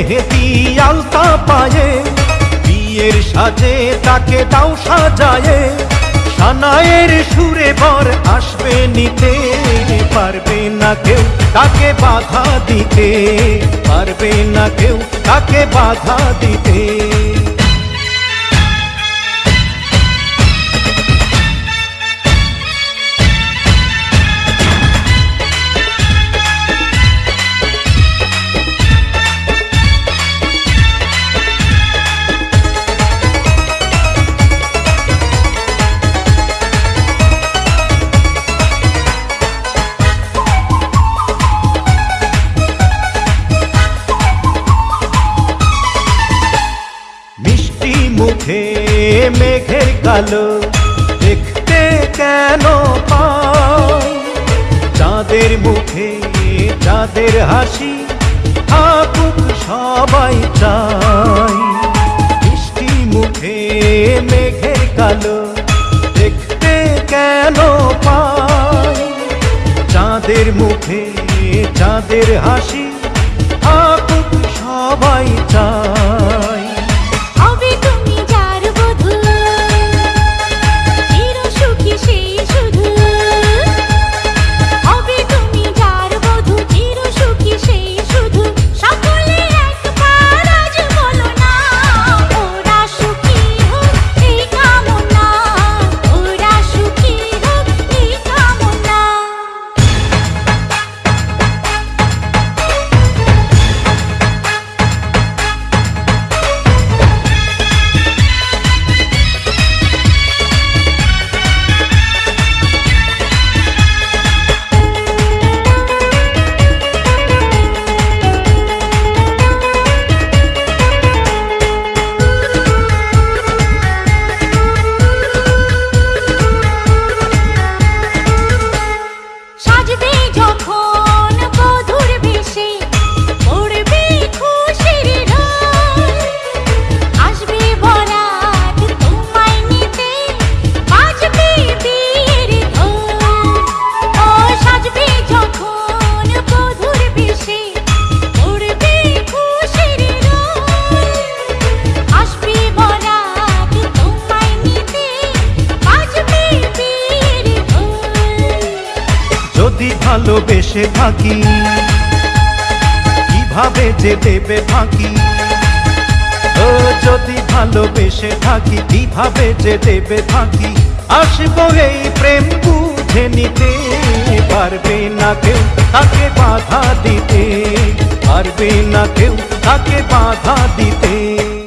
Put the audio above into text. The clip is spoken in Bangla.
আলতা পায়ে, বিয়ের সাজে তাকে দাও সাজায়ে সানায়ের সুরে বর আসবে নিতে, পারবে না কেউ তাকে বাধা দিতে, পারবে না কেউ তাকে বাধা দিতে। মেঘের কালো দেখতে কেন পাই চাঁদের মুখে, চাঁদের হাসি থাকুক সবাই চাই। মিষ্টি মুখে মেঘের কালো দেখতে কেন পাই? চাঁদের মুখে, চাঁদের হাসি থাকুক সবাই ভালোবেসে থাকি। কীভাবে যে দেবে ফাঁকি? ও, যদি ভালোবেসে থাকি, কীভাবে যে দেবে ফাঁকি? আসব এই প্রেম বুঝে নিতে পারবে না কেউ, তাকে বাধা দিতে পারবে না কেউ, তাকে বাধা দিতে।